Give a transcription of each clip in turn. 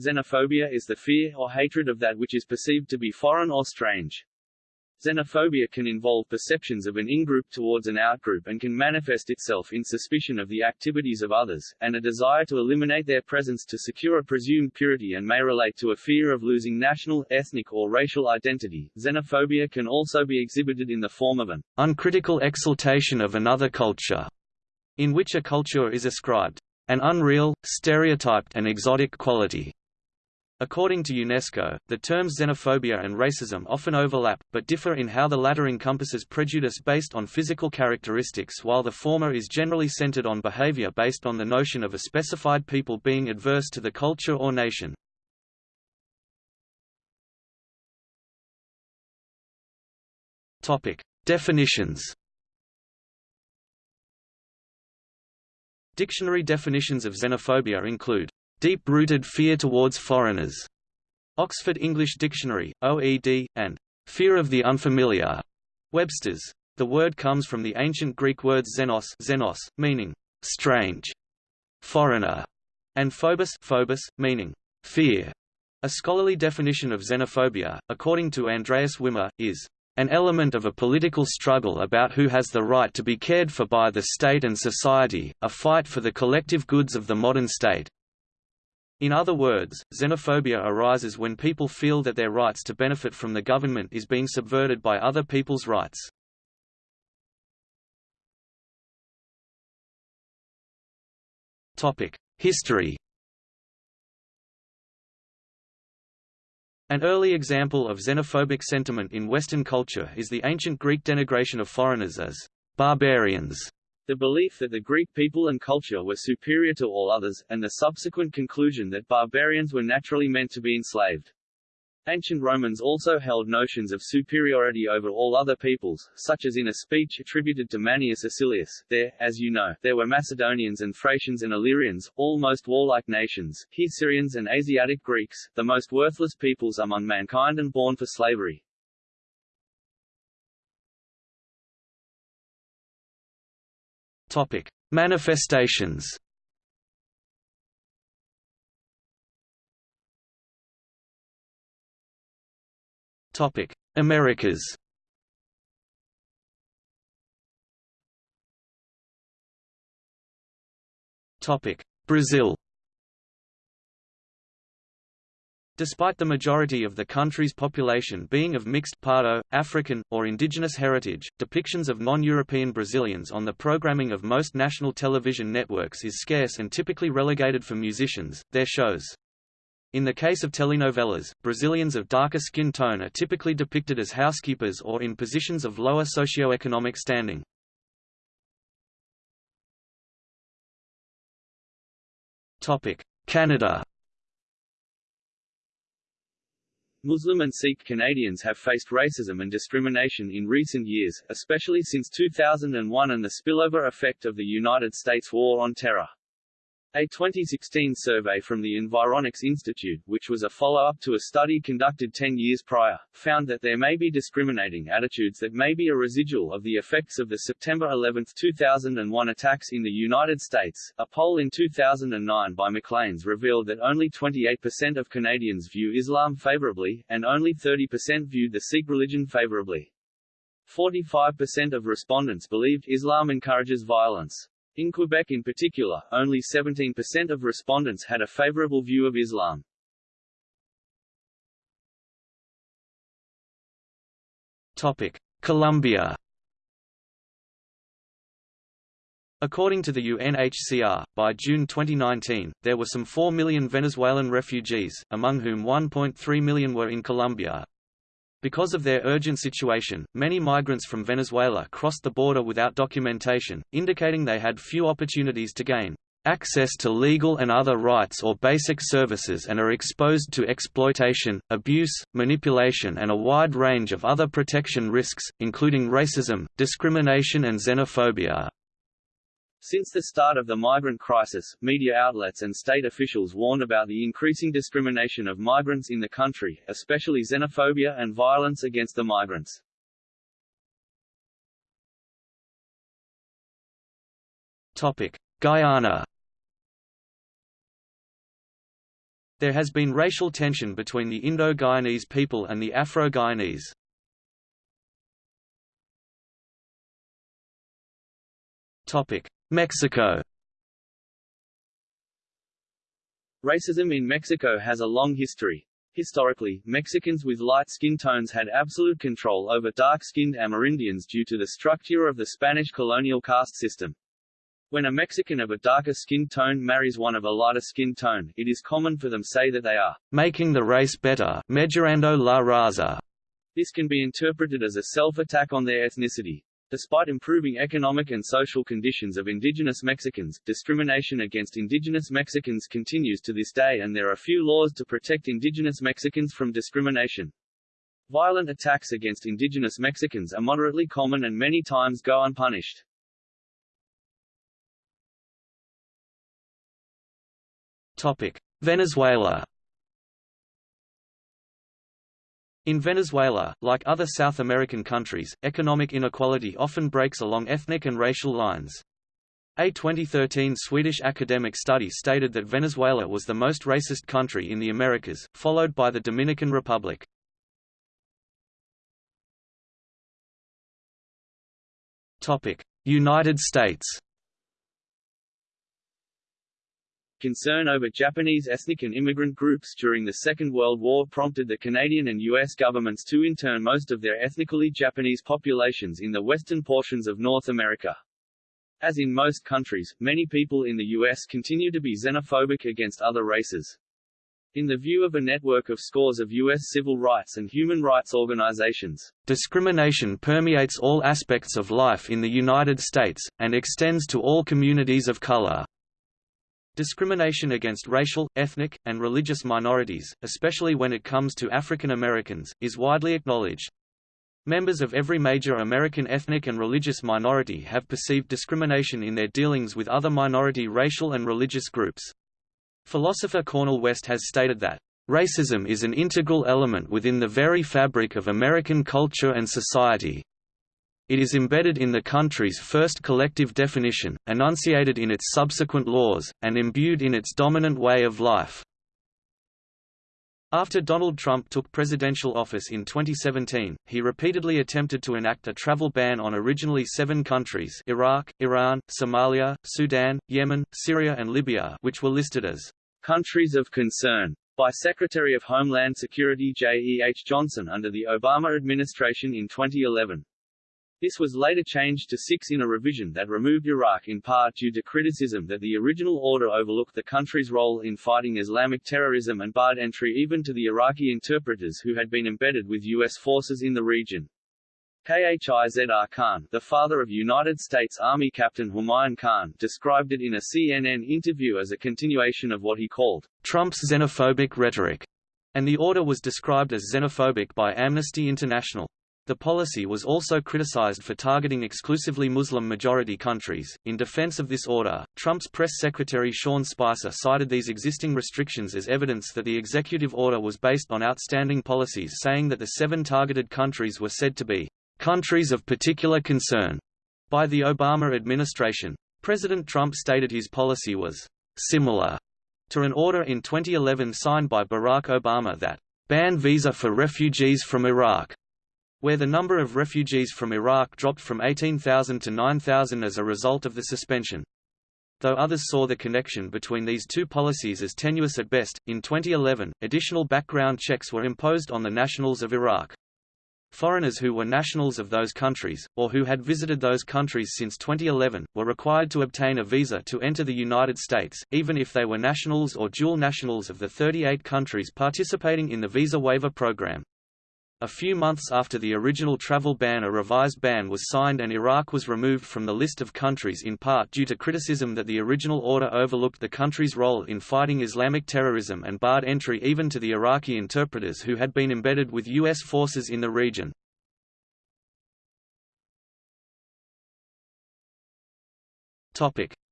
Xenophobia is the fear or hatred of that which is perceived to be foreign or strange. Xenophobia can involve perceptions of an in-group towards an out-group and can manifest itself in suspicion of the activities of others, and a desire to eliminate their presence to secure a presumed purity and may relate to a fear of losing national, ethnic or racial identity. Xenophobia can also be exhibited in the form of an uncritical exaltation of another culture, in which a culture is ascribed an unreal, stereotyped and exotic quality. According to UNESCO, the terms xenophobia and racism often overlap, but differ in how the latter encompasses prejudice based on physical characteristics while the former is generally centered on behavior based on the notion of a specified people being adverse to the culture or nation. Definitions Dictionary definitions of xenophobia include Deep-rooted fear towards foreigners. Oxford English Dictionary, OED, and fear of the unfamiliar. Webster's. The word comes from the ancient Greek words xenos, xenos meaning strange, foreigner, and phobos, phobos meaning fear. A scholarly definition of xenophobia, according to Andreas Wimmer, is an element of a political struggle about who has the right to be cared for by the state and society, a fight for the collective goods of the modern state, in other words, xenophobia arises when people feel that their rights to benefit from the government is being subverted by other people's rights. History An early example of xenophobic sentiment in Western culture is the ancient Greek denigration of foreigners as barbarians the belief that the Greek people and culture were superior to all others, and the subsequent conclusion that barbarians were naturally meant to be enslaved. Ancient Romans also held notions of superiority over all other peoples, such as in a speech attributed to Manius Acilius, there, as you know, there were Macedonians and Thracians and Illyrians, all most warlike nations, here Syrians and Asiatic Greeks, the most worthless peoples among mankind and born for slavery. Topic: Manifestations. Topic: Americas. Topic: Brazil. Despite the majority of the country's population being of mixed Pardo, African, or indigenous heritage, depictions of non-European Brazilians on the programming of most national television networks is scarce and typically relegated for musicians, their shows. In the case of telenovelas, Brazilians of darker skin tone are typically depicted as housekeepers or in positions of lower socioeconomic standing. Canada Muslim and Sikh Canadians have faced racism and discrimination in recent years, especially since 2001 and the spillover effect of the United States War on Terror. A 2016 survey from the Environics Institute, which was a follow-up to a study conducted 10 years prior, found that there may be discriminating attitudes that may be a residual of the effects of the September 11, 2001 attacks in the United States. A poll in 2009 by Maclean's revealed that only 28% of Canadians view Islam favorably, and only 30% viewed the Sikh religion favorably. 45% of respondents believed Islam encourages violence. In Quebec in particular, only 17% of respondents had a favorable view of Islam. Topic: Colombia. According to the UNHCR, by June 2019, there were some 4 million Venezuelan refugees, among whom 1.3 million were in Colombia, because of their urgent situation, many migrants from Venezuela crossed the border without documentation, indicating they had few opportunities to gain access to legal and other rights or basic services and are exposed to exploitation, abuse, manipulation and a wide range of other protection risks, including racism, discrimination and xenophobia. Since the start of the migrant crisis, media outlets and state officials warned about the increasing discrimination of migrants in the country, especially xenophobia and violence against the migrants. Topic: Guyana There has been racial tension between the Indo-Guyanese people and the Afro-Guyanese. Mexico Racism in Mexico has a long history. Historically, Mexicans with light skin tones had absolute control over dark-skinned Amerindians due to the structure of the Spanish colonial caste system. When a Mexican of a darker skin tone marries one of a lighter skin tone, it is common for them to say that they are making the race better, mejorando la raza. This can be interpreted as a self-attack on their ethnicity. Despite improving economic and social conditions of indigenous Mexicans, discrimination against indigenous Mexicans continues to this day and there are few laws to protect indigenous Mexicans from discrimination. Violent attacks against indigenous Mexicans are moderately common and many times go unpunished. Topic: Venezuela. In Venezuela, like other South American countries, economic inequality often breaks along ethnic and racial lines. A 2013 Swedish academic study stated that Venezuela was the most racist country in the Americas, followed by the Dominican Republic. United States Concern over Japanese ethnic and immigrant groups during the Second World War prompted the Canadian and U.S. governments to intern most of their ethnically Japanese populations in the western portions of North America. As in most countries, many people in the U.S. continue to be xenophobic against other races. In the view of a network of scores of U.S. civil rights and human rights organizations, discrimination permeates all aspects of life in the United States, and extends to all communities of color. Discrimination against racial, ethnic, and religious minorities, especially when it comes to African Americans, is widely acknowledged. Members of every major American ethnic and religious minority have perceived discrimination in their dealings with other minority racial and religious groups. Philosopher Cornel West has stated that, "...racism is an integral element within the very fabric of American culture and society." It is embedded in the country's first collective definition, enunciated in its subsequent laws, and imbued in its dominant way of life. After Donald Trump took presidential office in 2017, he repeatedly attempted to enact a travel ban on originally seven countries Iraq, Iran, Somalia, Sudan, Yemen, Syria and Libya which were listed as countries of concern by Secretary of Homeland Security J. E. H. Johnson under the Obama administration in 2011. This was later changed to six in a revision that removed Iraq in part due to criticism that the original order overlooked the country's role in fighting Islamic terrorism and barred entry even to the Iraqi interpreters who had been embedded with U.S. forces in the region. Khizr Khan, the father of United States Army Captain Humayun Khan, described it in a CNN interview as a continuation of what he called Trump's xenophobic rhetoric, and the order was described as xenophobic by Amnesty International. The policy was also criticized for targeting exclusively Muslim-majority countries. In defense of this order, Trump's press secretary Sean Spicer cited these existing restrictions as evidence that the executive order was based on outstanding policies saying that the seven targeted countries were said to be countries of particular concern by the Obama administration. President Trump stated his policy was similar to an order in 2011 signed by Barack Obama that banned visa for refugees from Iraq where the number of refugees from Iraq dropped from 18,000 to 9,000 as a result of the suspension. Though others saw the connection between these two policies as tenuous at best, in 2011, additional background checks were imposed on the nationals of Iraq. Foreigners who were nationals of those countries, or who had visited those countries since 2011, were required to obtain a visa to enter the United States, even if they were nationals or dual nationals of the 38 countries participating in the visa waiver program. A few months after the original travel ban a revised ban was signed and Iraq was removed from the list of countries in part due to criticism that the original order overlooked the country's role in fighting Islamic terrorism and barred entry even to the Iraqi interpreters who had been embedded with U.S. forces in the region.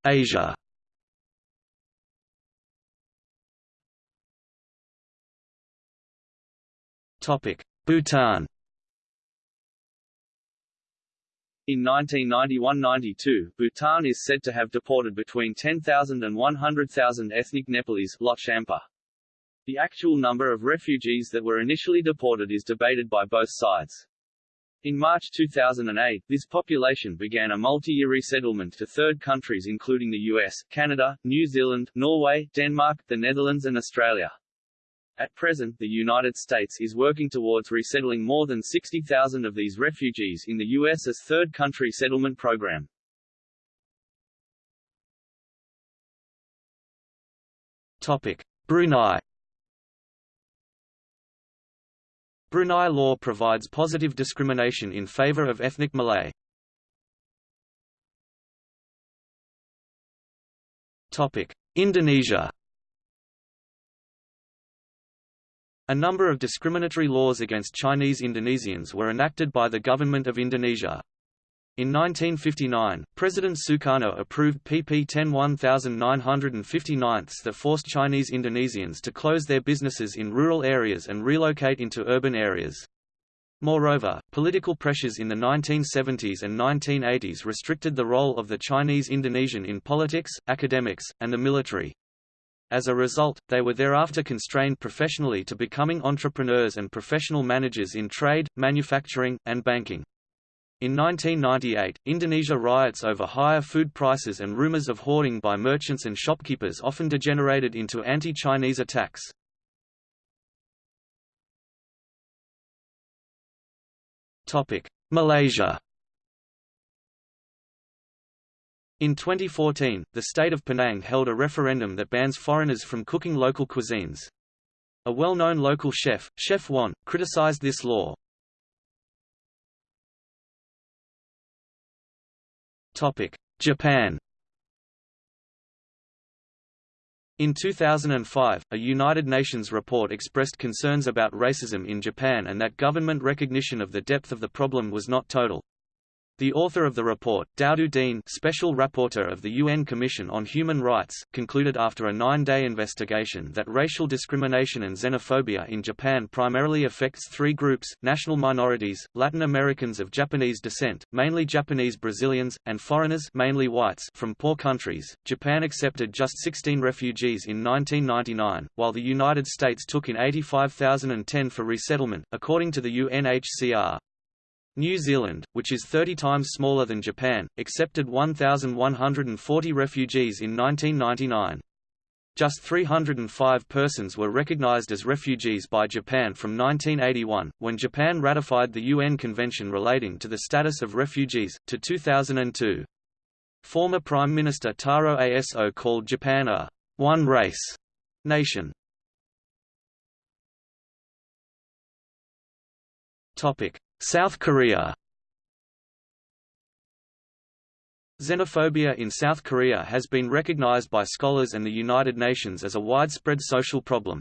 Asia Topic: Bhutan In 1991–92, Bhutan is said to have deported between 10,000 and 100,000 ethnic Nepalese Lot The actual number of refugees that were initially deported is debated by both sides. In March 2008, this population began a multi-year resettlement to third countries including the US, Canada, New Zealand, Norway, Denmark, the Netherlands and Australia. At present, the United States is working towards resettling more than 60,000 of these refugees in the U.S.'s third country settlement program. Topic. Brunei Brunei law provides positive discrimination in favor of ethnic Malay. Topic: Indonesia A number of discriminatory laws against Chinese Indonesians were enacted by the government of Indonesia. In 1959, President Sukarno approved PP 10 1959 that forced Chinese Indonesians to close their businesses in rural areas and relocate into urban areas. Moreover, political pressures in the 1970s and 1980s restricted the role of the Chinese Indonesian in politics, academics, and the military. As a result, they were thereafter constrained professionally to becoming entrepreneurs and professional managers in trade, manufacturing, and banking. In 1998, Indonesia riots over higher food prices and rumors of hoarding by merchants and shopkeepers often degenerated into anti-Chinese attacks. Malaysia In 2014, the state of Penang held a referendum that bans foreigners from cooking local cuisines. A well-known local chef, Chef Wan, criticized this law, Japan In 2005, a United Nations report expressed concerns about racism in Japan and that government recognition of the depth of the problem was not total. The author of the report, Doudou Diène Special Rapporteur of the UN Commission on Human Rights, concluded after a nine-day investigation that racial discrimination and xenophobia in Japan primarily affects three groups, national minorities, Latin Americans of Japanese descent, mainly Japanese Brazilians, and foreigners mainly whites from poor countries. Japan accepted just 16 refugees in 1999, while the United States took in 85,010 for resettlement, according to the UNHCR. New Zealand, which is 30 times smaller than Japan, accepted 1,140 refugees in 1999. Just 305 persons were recognized as refugees by Japan from 1981, when Japan ratified the UN Convention relating to the status of refugees, to 2002. Former Prime Minister Taro Aso called Japan a one-race nation. Topic: South Korea Xenophobia in South Korea has been recognized by scholars and the United Nations as a widespread social problem.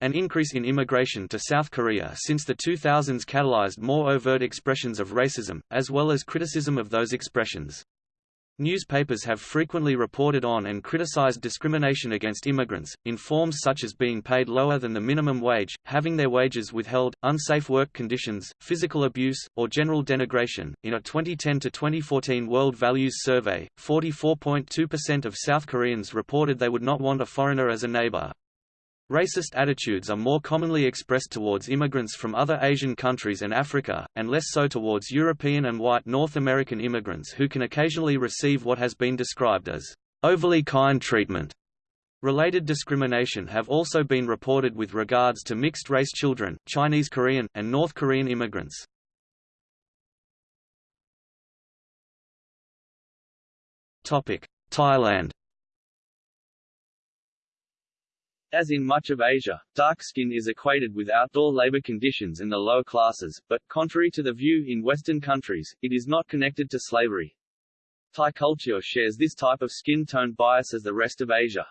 An increase in immigration to South Korea since the 2000s catalyzed more overt expressions of racism, as well as criticism of those expressions. Newspapers have frequently reported on and criticized discrimination against immigrants, in forms such as being paid lower than the minimum wage, having their wages withheld, unsafe work conditions, physical abuse, or general denigration. In a 2010 to 2014 World Values Survey, 44.2% of South Koreans reported they would not want a foreigner as a neighbor. Racist attitudes are more commonly expressed towards immigrants from other Asian countries and Africa, and less so towards European and white North American immigrants who can occasionally receive what has been described as overly kind treatment. Related discrimination have also been reported with regards to mixed-race children, Chinese Korean, and North Korean immigrants. Thailand As in much of Asia, dark skin is equated with outdoor labor conditions in the lower classes, but, contrary to the view in Western countries, it is not connected to slavery. Thai culture shares this type of skin tone bias as the rest of Asia.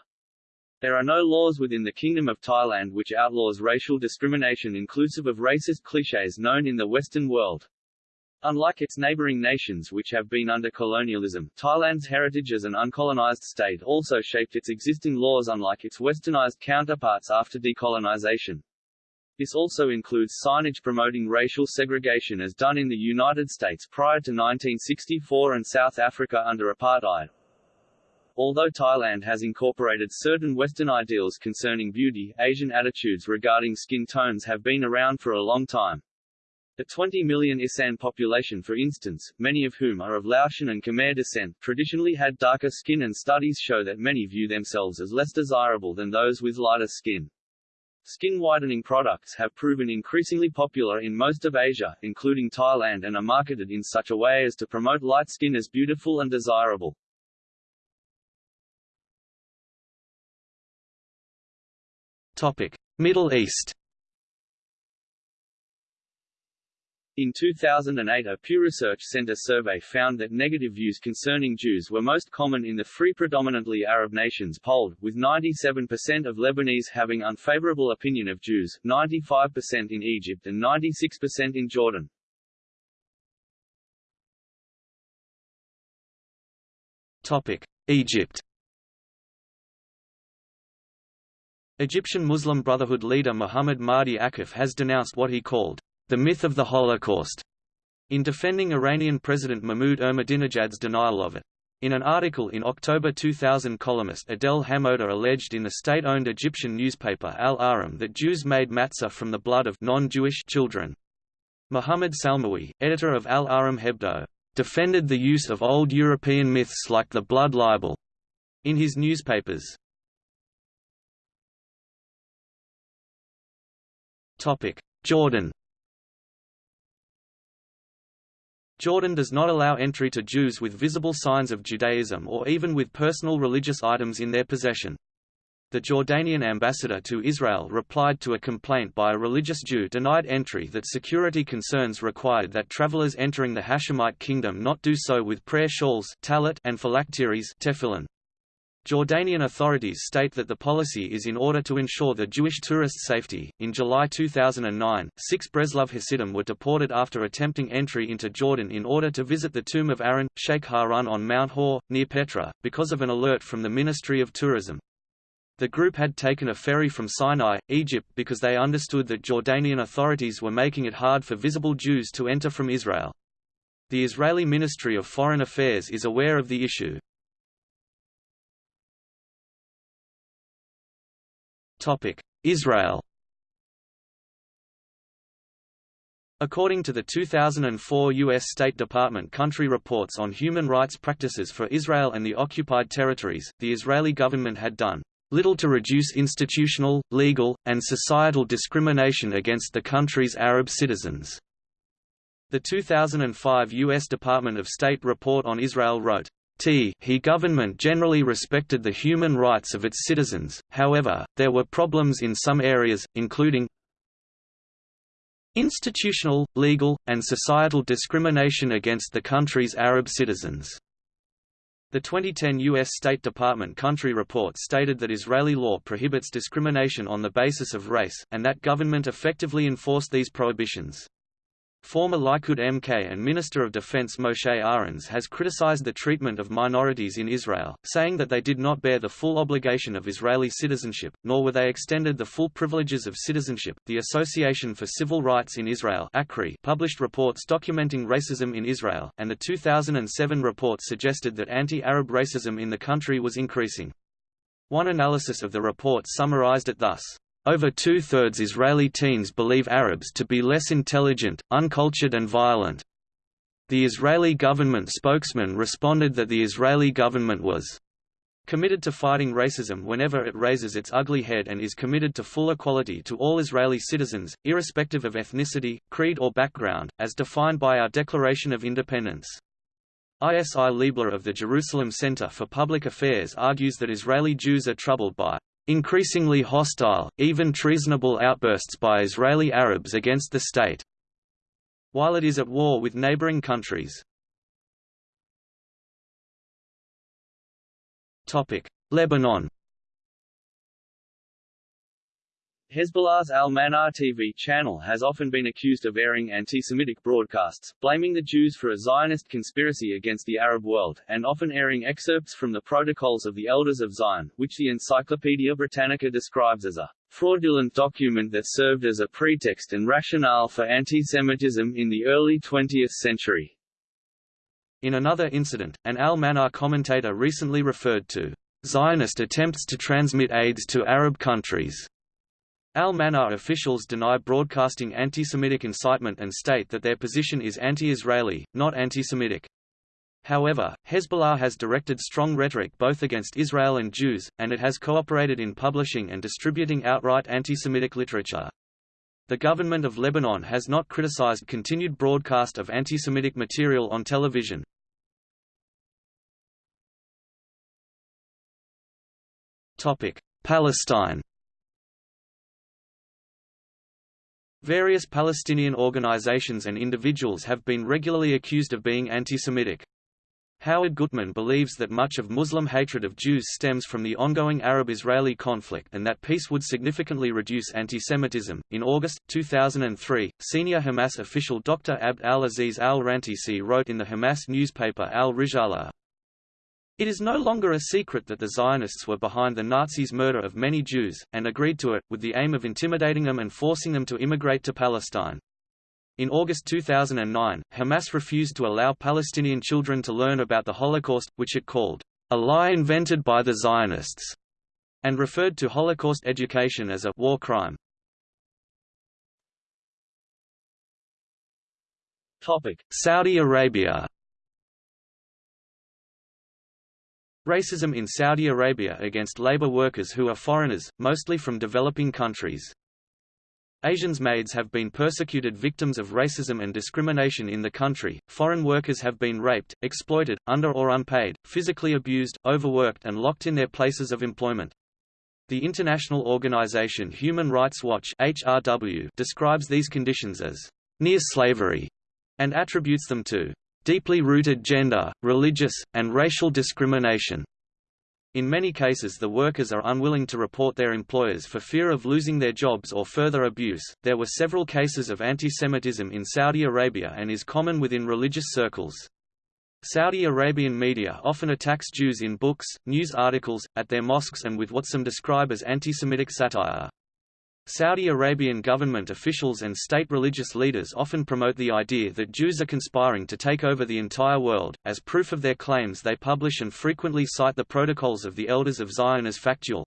There are no laws within the Kingdom of Thailand which outlaws racial discrimination inclusive of racist clichés known in the Western world. Unlike its neighboring nations which have been under colonialism, Thailand's heritage as an uncolonized state also shaped its existing laws unlike its westernized counterparts after decolonization. This also includes signage promoting racial segregation as done in the United States prior to 1964 and South Africa under apartheid. although Thailand has incorporated certain Western ideals concerning beauty, Asian attitudes regarding skin tones have been around for a long time. The 20 million Isan population for instance, many of whom are of Laotian and Khmer descent, traditionally had darker skin and studies show that many view themselves as less desirable than those with lighter skin. Skin whitening products have proven increasingly popular in most of Asia, including Thailand and are marketed in such a way as to promote light skin as beautiful and desirable. Topic: Middle East In 2008 a Pew Research Center survey found that negative views concerning Jews were most common in the three predominantly Arab nations polled, with 97% of Lebanese having unfavorable opinion of Jews, 95% in Egypt and 96% in Jordan. Topic: Egypt Egyptian Muslim Brotherhood leader Muhammad Mahdi Akif has denounced what he called the Myth of the Holocaust, in defending Iranian President Mahmoud Ahmadinejad's denial of it. In an article in October 2000 columnist Adel Hamoda alleged in the state-owned Egyptian newspaper Al Ahram that Jews made matzah from the blood of non-Jewish children. Muhammad Salmawi, editor of Al Ahram Hebdo, defended the use of old European myths like the blood libel in his newspapers. Jordan Jordan does not allow entry to Jews with visible signs of Judaism or even with personal religious items in their possession. The Jordanian ambassador to Israel replied to a complaint by a religious Jew denied entry that security concerns required that travelers entering the Hashemite kingdom not do so with prayer shawls and phylacteries tefillin. Jordanian authorities state that the policy is in order to ensure the Jewish tourists' safety. In July 2009, six Breslov Hasidim were deported after attempting entry into Jordan in order to visit the tomb of Aaron, Sheikh Harun on Mount Hor, near Petra, because of an alert from the Ministry of Tourism. The group had taken a ferry from Sinai, Egypt because they understood that Jordanian authorities were making it hard for visible Jews to enter from Israel. The Israeli Ministry of Foreign Affairs is aware of the issue. Israel According to the 2004 U.S. State Department country reports on human rights practices for Israel and the occupied territories, the Israeli government had done little to reduce institutional, legal, and societal discrimination against the country's Arab citizens. The 2005 U.S. Department of State report on Israel wrote, T he government generally respected the human rights of its citizens, however, there were problems in some areas, including institutional, legal, and societal discrimination against the country's Arab citizens. The 2010 U.S. State Department country report stated that Israeli law prohibits discrimination on the basis of race, and that government effectively enforced these prohibitions. Former Likud MK and Minister of Defense Moshe Arens has criticized the treatment of minorities in Israel, saying that they did not bear the full obligation of Israeli citizenship, nor were they extended the full privileges of citizenship. The Association for Civil Rights in Israel ACRI, published reports documenting racism in Israel, and the 2007 report suggested that anti-Arab racism in the country was increasing. One analysis of the report summarized it thus. Over two-thirds Israeli teens believe Arabs to be less intelligent, uncultured and violent. The Israeli government spokesman responded that the Israeli government was committed to fighting racism whenever it raises its ugly head and is committed to full equality to all Israeli citizens, irrespective of ethnicity, creed or background, as defined by our Declaration of Independence. Isi Leibler of the Jerusalem Center for Public Affairs argues that Israeli Jews are troubled by increasingly hostile, even treasonable outbursts by Israeli Arabs against the state, while it is at war with neighboring countries. Lebanon Hezbollah's Al-Manar TV channel has often been accused of airing anti-Semitic broadcasts, blaming the Jews for a Zionist conspiracy against the Arab world, and often airing excerpts from the Protocols of the Elders of Zion, which the Encyclopaedia Britannica describes as a fraudulent document that served as a pretext and rationale for anti-Semitism in the early 20th century. In another incident, an Al-Manar commentator recently referred to Zionist attempts to transmit AIDS to Arab countries. Al-Manar officials deny broadcasting anti-Semitic incitement and state that their position is anti-Israeli, not anti-Semitic. However, Hezbollah has directed strong rhetoric both against Israel and Jews, and it has cooperated in publishing and distributing outright anti-Semitic literature. The government of Lebanon has not criticized continued broadcast of anti-Semitic material on television. Palestine Various Palestinian organizations and individuals have been regularly accused of being anti-Semitic. Howard Gutman believes that much of Muslim hatred of Jews stems from the ongoing Arab-Israeli conflict and that peace would significantly reduce anti-Semitism. In August 2003, senior Hamas official Dr. Abd al-Aziz al-Rantisi wrote in the Hamas newspaper Al-Risalah, it is no longer a secret that the Zionists were behind the Nazis' murder of many Jews, and agreed to it, with the aim of intimidating them and forcing them to immigrate to Palestine. In August 2009, Hamas refused to allow Palestinian children to learn about the Holocaust, which it called, a lie invented by the Zionists, and referred to Holocaust education as a war crime. Saudi Arabia Racism in Saudi Arabia against labor workers who are foreigners, mostly from developing countries. Asians maids have been persecuted victims of racism and discrimination in the country, foreign workers have been raped, exploited, under or unpaid, physically abused, overworked and locked in their places of employment. The international organization Human Rights Watch HRW describes these conditions as near slavery and attributes them to deeply rooted gender, religious, and racial discrimination. In many cases the workers are unwilling to report their employers for fear of losing their jobs or further abuse. There were several cases of anti-Semitism in Saudi Arabia and is common within religious circles. Saudi Arabian media often attacks Jews in books, news articles, at their mosques and with what some describe as anti-Semitic satire. Saudi Arabian government officials and state religious leaders often promote the idea that Jews are conspiring to take over the entire world. As proof of their claims, they publish and frequently cite the Protocols of the Elders of Zion as factual.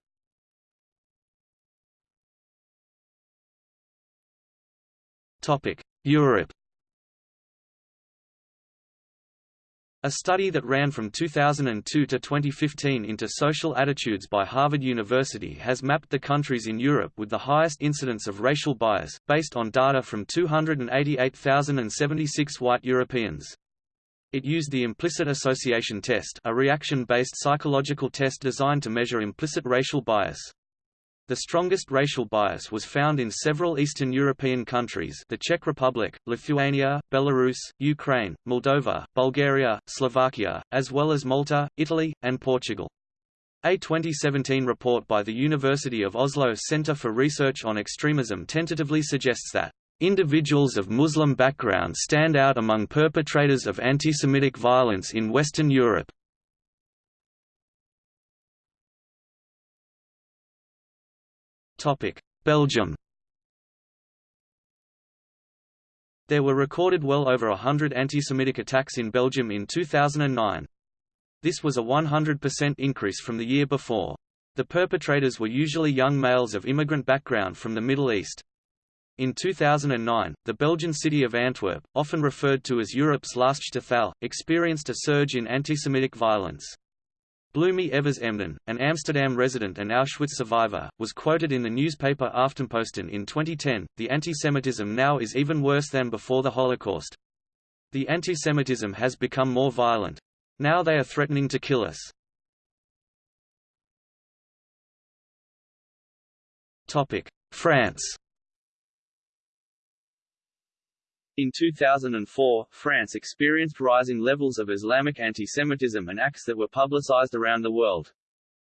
Topic: Europe A study that ran from 2002 to 2015 into social attitudes by Harvard University has mapped the countries in Europe with the highest incidence of racial bias, based on data from 288,076 white Europeans. It used the implicit association test a reaction-based psychological test designed to measure implicit racial bias. The strongest racial bias was found in several Eastern European countries the Czech Republic, Lithuania, Belarus, Ukraine, Moldova, Bulgaria, Slovakia, as well as Malta, Italy, and Portugal. A 2017 report by the University of Oslo Center for Research on Extremism tentatively suggests that Individuals of Muslim background stand out among perpetrators of anti-Semitic violence in Western Europe. Belgium There were recorded well over a hundred anti-Semitic attacks in Belgium in 2009. This was a 100% increase from the year before. The perpetrators were usually young males of immigrant background from the Middle East. In 2009, the Belgian city of Antwerp, often referred to as Europe's last Shtetl, experienced a surge in anti-Semitic violence. Bloemie Evers Emden, an Amsterdam resident and Auschwitz survivor, was quoted in the newspaper Aftenposten in 2010, the anti-Semitism now is even worse than before the Holocaust. The anti-Semitism has become more violent. Now they are threatening to kill us. France In 2004, France experienced rising levels of Islamic antisemitism and acts that were publicized around the world.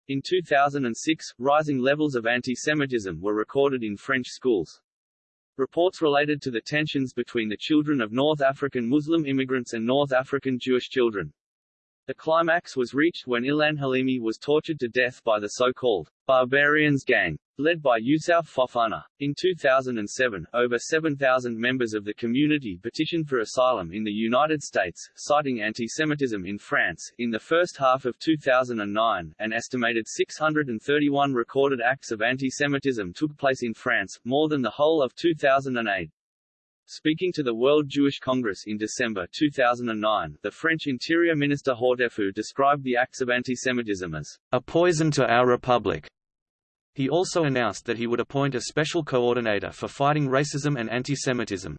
In 2006, rising levels of antisemitism were recorded in French schools. Reports related to the tensions between the children of North African Muslim immigrants and North African Jewish children. The climax was reached when Ilan Halimi was tortured to death by the so-called barbarians gang. Led by Yousuf Fofana. In 2007, over 7,000 members of the community petitioned for asylum in the United States, citing anti-Semitism in France. In the first half of 2009, an estimated 631 recorded acts of anti-Semitism took place in France, more than the whole of 2008. Speaking to the World Jewish Congress in December 2009, the French Interior Minister Hortefeux described the acts of antisemitism as a poison to our republic. He also announced that he would appoint a special coordinator for fighting racism and antisemitism.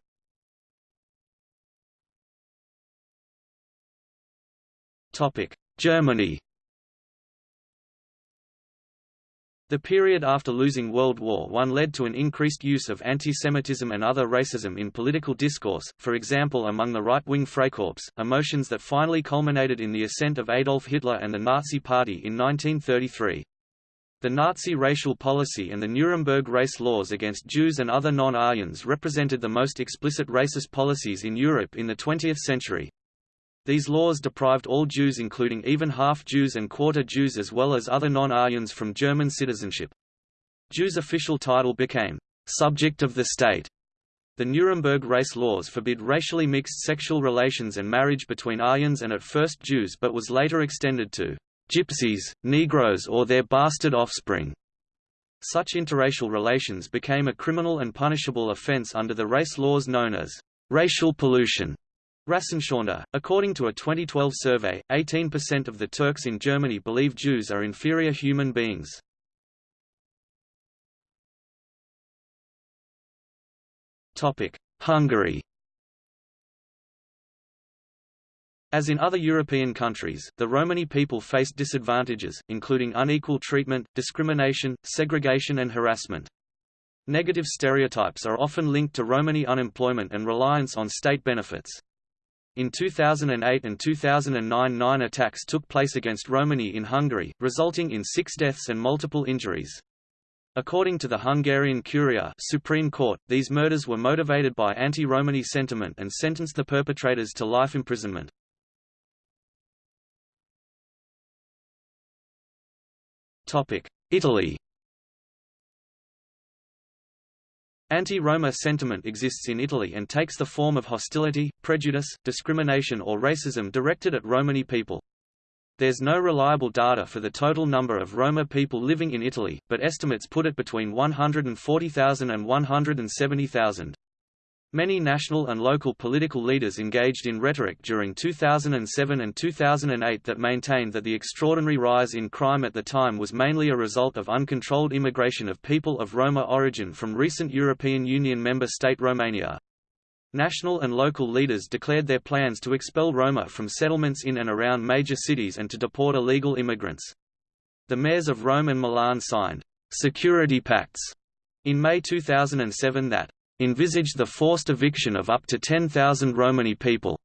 Germany The period after losing World War I led to an increased use of antisemitism and other racism in political discourse, for example among the right-wing Freikorps, emotions that finally culminated in the ascent of Adolf Hitler and the Nazi Party in 1933. The Nazi racial policy and the Nuremberg race laws against Jews and other non-Aryans represented the most explicit racist policies in Europe in the 20th century. These laws deprived all Jews including even half-Jews and quarter-Jews as well as other non-Aryans from German citizenship. Jews' official title became, "...subject of the state." The Nuremberg race laws forbid racially mixed sexual relations and marriage between Aryans and at first Jews but was later extended to gypsies, Negroes or their bastard offspring. Such interracial relations became a criminal and punishable offense under the race laws known as racial pollution. Rassenschande. According to a 2012 survey, 18% of the Turks in Germany believe Jews are inferior human beings. Hungary As in other European countries, the Romani people faced disadvantages, including unequal treatment, discrimination, segregation and harassment. Negative stereotypes are often linked to Romani unemployment and reliance on state benefits. In 2008 and 2009 nine attacks took place against Romani in Hungary, resulting in six deaths and multiple injuries. According to the Hungarian Curia Supreme Court, these murders were motivated by anti-Romani sentiment and sentenced the perpetrators to life imprisonment. Italy Anti-Roma sentiment exists in Italy and takes the form of hostility, prejudice, discrimination or racism directed at Romani people. There's no reliable data for the total number of Roma people living in Italy, but estimates put it between 140,000 and 170,000. Many national and local political leaders engaged in rhetoric during 2007 and 2008 that maintained that the extraordinary rise in crime at the time was mainly a result of uncontrolled immigration of people of Roma origin from recent European Union member state Romania. National and local leaders declared their plans to expel Roma from settlements in and around major cities and to deport illegal immigrants. The mayors of Rome and Milan signed security pacts in May 2007 that envisaged the forced eviction of up to 10,000 Romani people.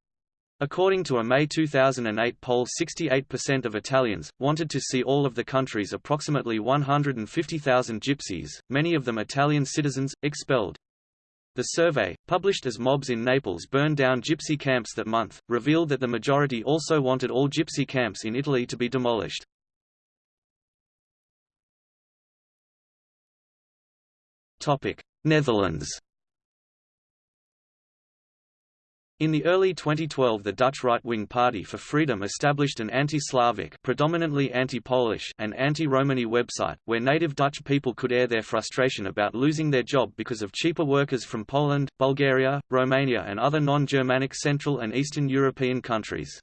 According to a May 2008 poll 68% of Italians, wanted to see all of the country's approximately 150,000 gypsies, many of them Italian citizens, expelled. The survey, published as mobs in Naples burned down gypsy camps that month, revealed that the majority also wanted all gypsy camps in Italy to be demolished. Netherlands In the early 2012 the Dutch right-wing Party for Freedom established an anti-Slavic predominantly anti-Polish and anti-Romani website, where native Dutch people could air their frustration about losing their job because of cheaper workers from Poland, Bulgaria, Romania and other non-Germanic Central and Eastern European countries.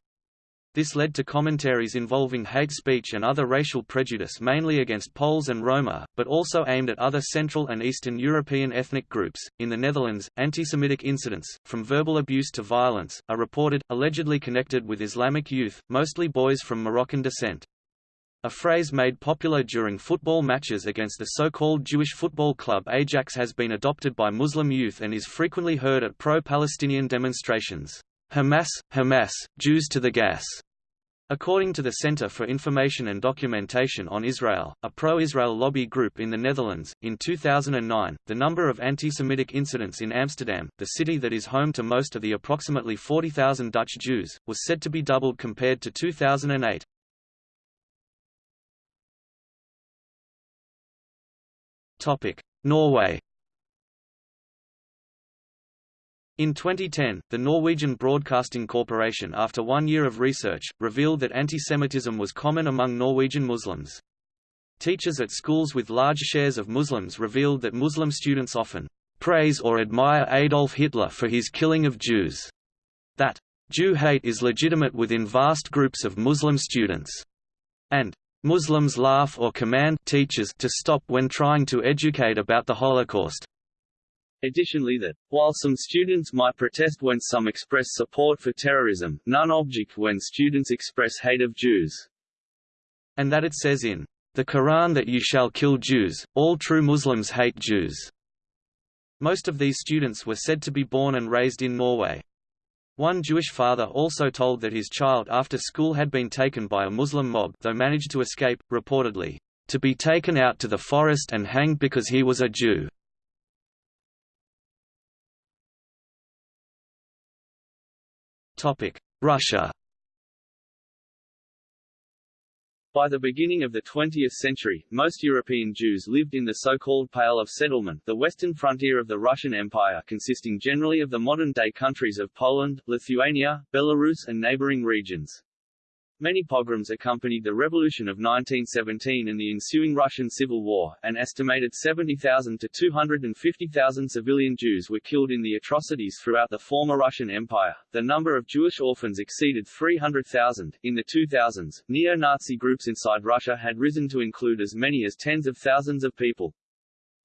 This led to commentaries involving hate speech and other racial prejudice mainly against Poles and Roma, but also aimed at other Central and Eastern European ethnic groups. In the Netherlands, anti-Semitic incidents, from verbal abuse to violence, are reported, allegedly connected with Islamic youth, mostly boys from Moroccan descent. A phrase made popular during football matches against the so-called Jewish football club Ajax has been adopted by Muslim youth and is frequently heard at pro-Palestinian demonstrations. Hamas, Hamas, Jews to the gas. According to the Center for Information and Documentation on Israel, a pro-Israel lobby group in the Netherlands, in 2009, the number of anti-Semitic incidents in Amsterdam, the city that is home to most of the approximately 40,000 Dutch Jews, was said to be doubled compared to 2008. Topic: Norway. In 2010, the Norwegian Broadcasting Corporation after one year of research, revealed that antisemitism was common among Norwegian Muslims. Teachers at schools with large shares of Muslims revealed that Muslim students often praise or admire Adolf Hitler for his killing of Jews. That Jew hate is legitimate within vast groups of Muslim students. And Muslims laugh or command teachers to stop when trying to educate about the Holocaust. Additionally that, while some students might protest when some express support for terrorism, none object when students express hate of Jews. And that it says in the Quran that you shall kill Jews, all true Muslims hate Jews. Most of these students were said to be born and raised in Norway. One Jewish father also told that his child after school had been taken by a Muslim mob though managed to escape, reportedly, to be taken out to the forest and hanged because he was a Jew. Russia By the beginning of the 20th century, most European Jews lived in the so-called Pale of Settlement the western frontier of the Russian Empire consisting generally of the modern-day countries of Poland, Lithuania, Belarus and neighboring regions. Many pogroms accompanied the revolution of 1917 and the ensuing Russian Civil War. An estimated 70,000 to 250,000 civilian Jews were killed in the atrocities throughout the former Russian Empire. The number of Jewish orphans exceeded 300,000. In the 2000s, neo-Nazi groups inside Russia had risen to include as many as tens of thousands of people.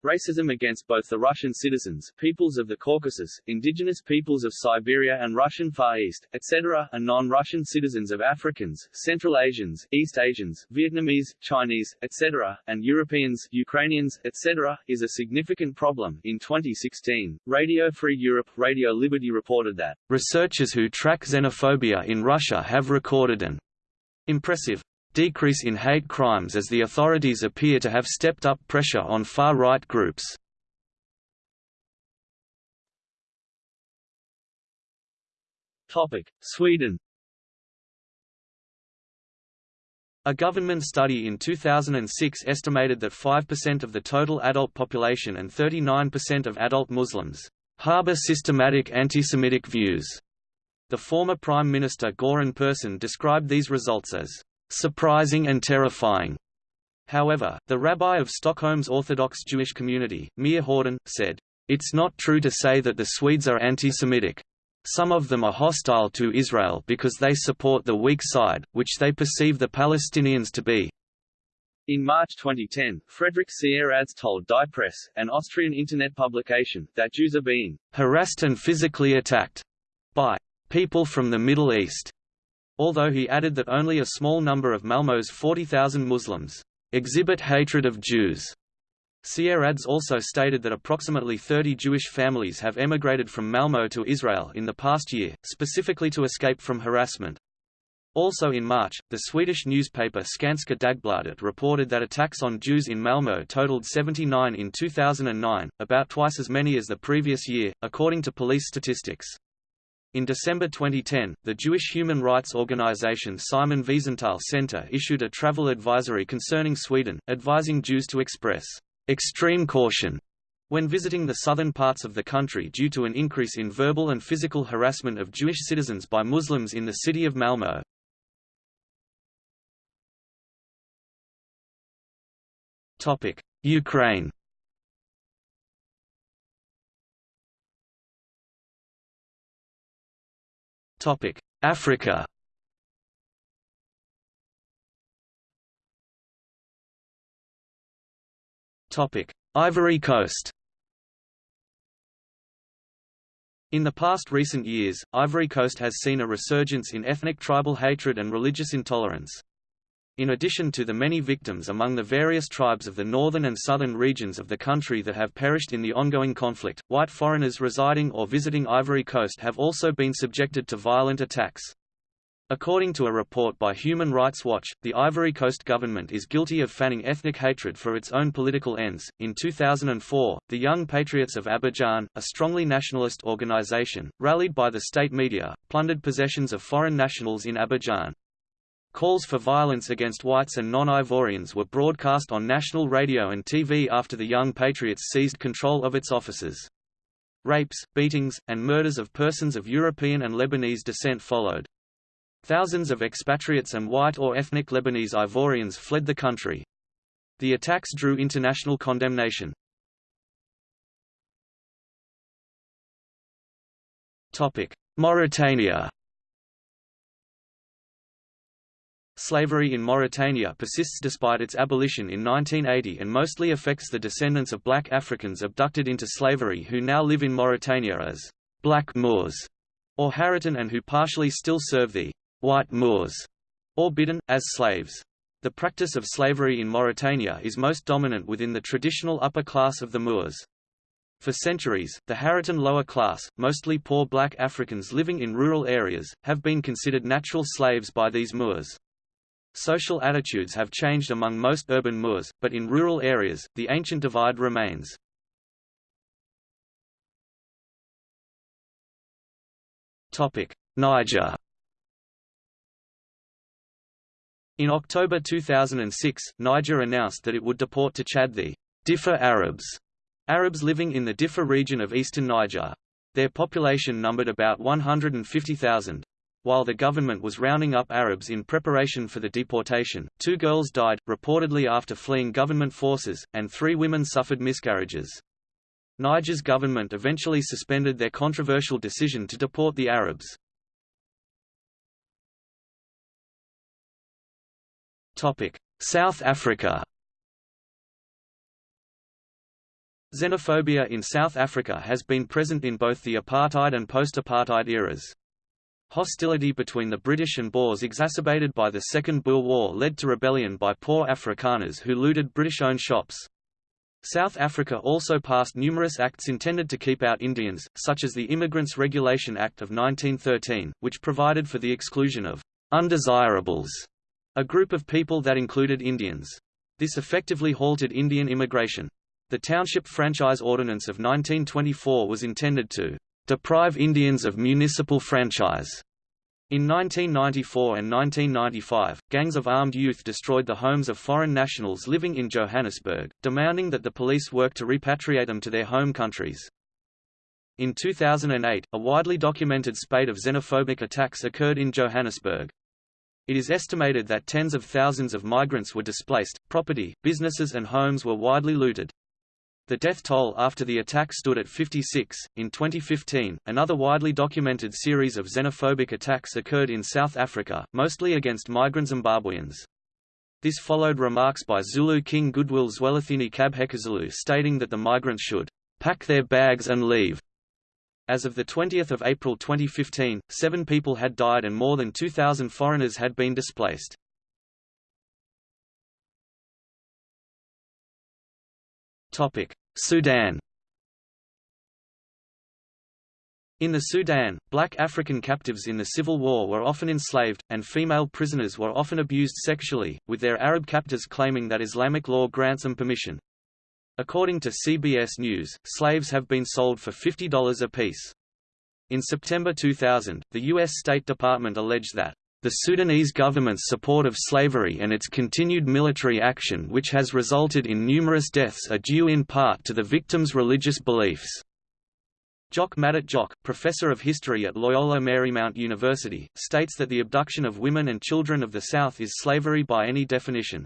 Racism against both the Russian citizens, peoples of the Caucasus, indigenous peoples of Siberia and Russian Far East, etc., and non-Russian citizens of Africans, Central Asians, East Asians, Vietnamese, Chinese, etc., and Europeans, Ukrainians, etc., is a significant problem. In 2016, Radio Free Europe, Radio Liberty reported that researchers who track xenophobia in Russia have recorded an impressive decrease in hate crimes as the authorities appear to have stepped up pressure on far-right groups. Sweden A government study in 2006 estimated that 5% of the total adult population and 39% of adult Muslims harbor systematic anti-Semitic views. The former Prime Minister Göran Persson described these results as surprising and terrifying. However, the rabbi of Stockholm's Orthodox Jewish community, Meir Horden, said, It's not true to say that the Swedes are anti-Semitic. Some of them are hostile to Israel because they support the weak side, which they perceive the Palestinians to be. In March 2010, Fredrik Sieradzki told Die Presse, an Austrian internet publication, that Jews are being harassed and physically attacked by people from the Middle East although he added that only a small number of Malmö's 40,000 Muslims exhibit hatred of Jews. Sieradzki also stated that approximately 30 Jewish families have emigrated from Malmö to Israel in the past year, specifically to escape from harassment. Also in March, the Swedish newspaper Skånska Dagbladet reported that attacks on Jews in Malmö totaled 79 in 2009, about twice as many as the previous year, according to police statistics. In December 2010, the Jewish human rights organization Simon Wiesenthal Center issued a travel advisory concerning Sweden, advising Jews to express extreme caution when visiting the southern parts of the country due to an increase in verbal and physical harassment of Jewish citizens by Muslims in the city of Malmö. Ukraine Africa Topic: Ivory Coast In the past recent years, Ivory Coast has seen a resurgence in ethnic tribal hatred and religious intolerance. In addition to the many victims among the various tribes of the northern and southern regions of the country that have perished in the ongoing conflict, white foreigners residing or visiting Ivory Coast have also been subjected to violent attacks. According to a report by Human Rights Watch, the Ivory Coast government is guilty of fanning ethnic hatred for its own political ends. In 2004, the Young Patriots of Abidjan, a strongly nationalist organization, rallied by the state media, plundered possessions of foreign nationals in Abidjan. Calls for violence against whites and non-Ivorians were broadcast on national radio and TV after the Young Patriots seized control of its offices. Rapes, beatings, and murders of persons of European and Lebanese descent followed. Thousands of expatriates and white or ethnic Lebanese Ivorians fled the country. The attacks drew international condemnation. Mauritania Slavery in Mauritania persists despite its abolition in 1980 and mostly affects the descendants of black Africans abducted into slavery who now live in Mauritania as black Moors or Haratin and who partially still serve the white Moors or Bidden, as slaves. The practice of slavery in Mauritania is most dominant within the traditional upper class of the Moors. For centuries, the Haratin lower class, mostly poor black Africans living in rural areas, have been considered natural slaves by these Moors. Social attitudes have changed among most urban Moors, but in rural areas, the ancient divide remains. Niger In October 2006, Niger announced that it would deport to Chad the Diffa Arabs, Arabs living in the Diffa region of eastern Niger. Their population numbered about 150,000. While the government was rounding up Arabs in preparation for the deportation, two girls died, reportedly after fleeing government forces, and three women suffered miscarriages. Niger's government eventually suspended their controversial decision to deport the Arabs. South Africa Xenophobia in South Africa has been present in both the apartheid and post-apartheid eras. Hostility between the British and Boers exacerbated by the Second Boer War led to rebellion by poor Afrikaners who looted British-owned shops. South Africa also passed numerous acts intended to keep out Indians, such as the Immigrants Regulation Act of 1913, which provided for the exclusion of undesirables, a group of people that included Indians. This effectively halted Indian immigration. The Township Franchise Ordinance of 1924 was intended to deprive Indians of municipal franchise. In 1994 and 1995, gangs of armed youth destroyed the homes of foreign nationals living in Johannesburg, demanding that the police work to repatriate them to their home countries. In 2008, a widely documented spate of xenophobic attacks occurred in Johannesburg. It is estimated that tens of thousands of migrants were displaced, property, businesses and homes were widely looted. The death toll after the attack stood at 56. In 2015, another widely documented series of xenophobic attacks occurred in South Africa, mostly against migrant Zimbabweans. This followed remarks by Zulu King Goodwill Zwelithini Kabhekuzulu stating that the migrants should pack their bags and leave. As of 20 April 2015, seven people had died and more than 2,000 foreigners had been displaced. Sudan In the Sudan, black African captives in the civil war were often enslaved, and female prisoners were often abused sexually, with their Arab captors claiming that Islamic law grants them permission. According to CBS News, slaves have been sold for $50 apiece. In September 2000, the U.S. State Department alleged that the Sudanese government's support of slavery and its continued military action which has resulted in numerous deaths are due in part to the victims' religious beliefs. Jok Madut Jok, professor of history at Loyola Marymount University, states that the abduction of women and children of the South is slavery by any definition.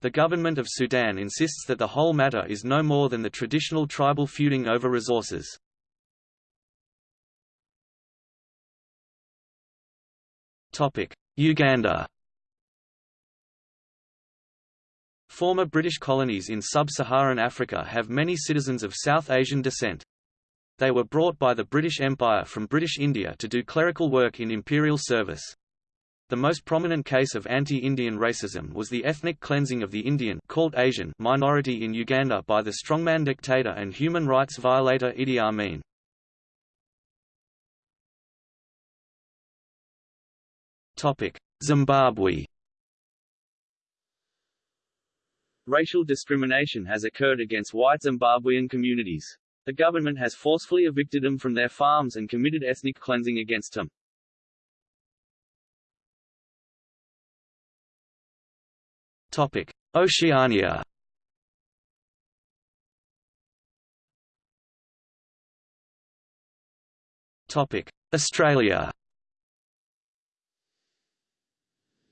The government of Sudan insists that the whole matter is no more than the traditional tribal feuding over resources. Uganda Former British colonies in sub-Saharan Africa have many citizens of South Asian descent. They were brought by the British Empire from British India to do clerical work in imperial service. The most prominent case of anti-Indian racism was the ethnic cleansing of the Indian called Asian minority in Uganda by the strongman dictator and human rights violator Idi Amin. Zimbabwe Racial discrimination has occurred against white Zimbabwean communities. The government has forcefully evicted them from their farms and committed ethnic cleansing against them. Topic: Oceania. Topic: Australia.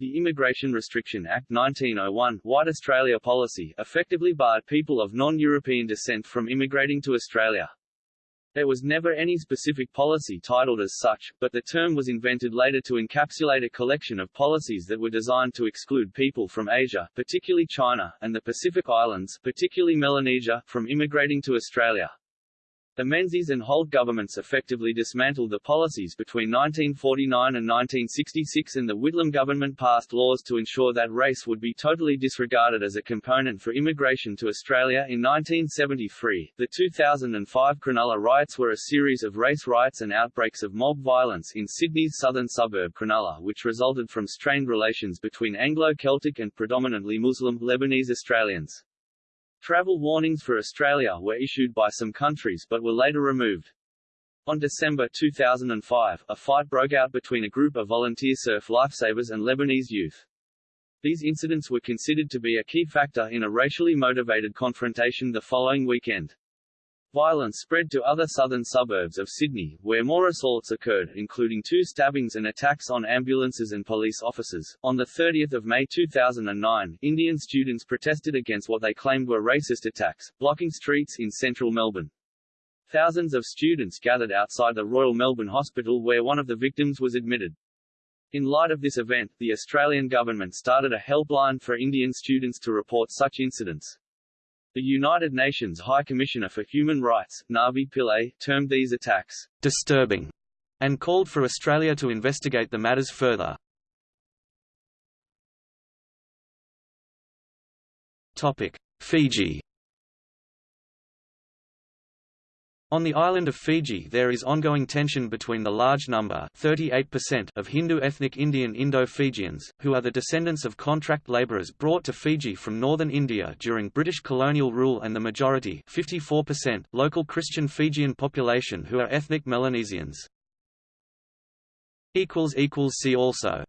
The Immigration Restriction Act 1901 White Australia policy effectively barred people of non-European descent from immigrating to Australia. There was never any specific policy titled as such, but the term was invented later to encapsulate a collection of policies that were designed to exclude people from Asia, particularly China, and the Pacific Islands, particularly Melanesia, from immigrating to Australia. The Menzies and Holt governments effectively dismantled the policies between 1949 and 1966 and the Whitlam government passed laws to ensure that race would be totally disregarded as a component for immigration to Australia in 1973. The 2005 Cronulla riots were a series of race riots and outbreaks of mob violence in Sydney's southern suburb Cronulla which resulted from strained relations between Anglo-Celtic and predominantly Muslim Lebanese Australians. Travel warnings for Australia were issued by some countries but were later removed. On December 2005, a fight broke out between a group of volunteer surf lifesavers and Lebanese youth. These incidents were considered to be a key factor in a racially motivated confrontation the following weekend. Violence spread to other southern suburbs of Sydney, where more assaults occurred, including two stabbings and attacks on ambulances and police officers. On 30 May 2009, Indian students protested against what they claimed were racist attacks, blocking streets in central Melbourne. Thousands of students gathered outside the Royal Melbourne Hospital where one of the victims was admitted. In light of this event, the Australian government started a helpline for Indian students to report such incidents. The United Nations High Commissioner for Human Rights, Navi Pillay, termed these attacks disturbing and called for Australia to investigate the matters further. Topic: Fiji On the island of Fiji there is ongoing tension between the large number 38% of Hindu ethnic Indian Indo-Fijians, who are the descendants of contract labourers brought to Fiji from northern India during British colonial rule and the majority 54% local Christian Fijian population who are ethnic Melanesians. See also